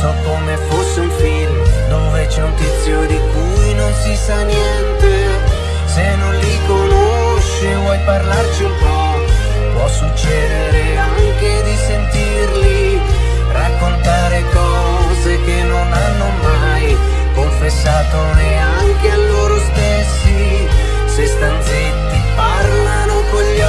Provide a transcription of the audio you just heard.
so come fosse un film Dove c'è un tizio di cui non si sa niente. Se non li conosci vuoi parlarci un po' Può succedere anche di sentirli Raccontare cose che non hanno mai Confessato neanche a loro stessi. Se stanzetti parlano con gli occhi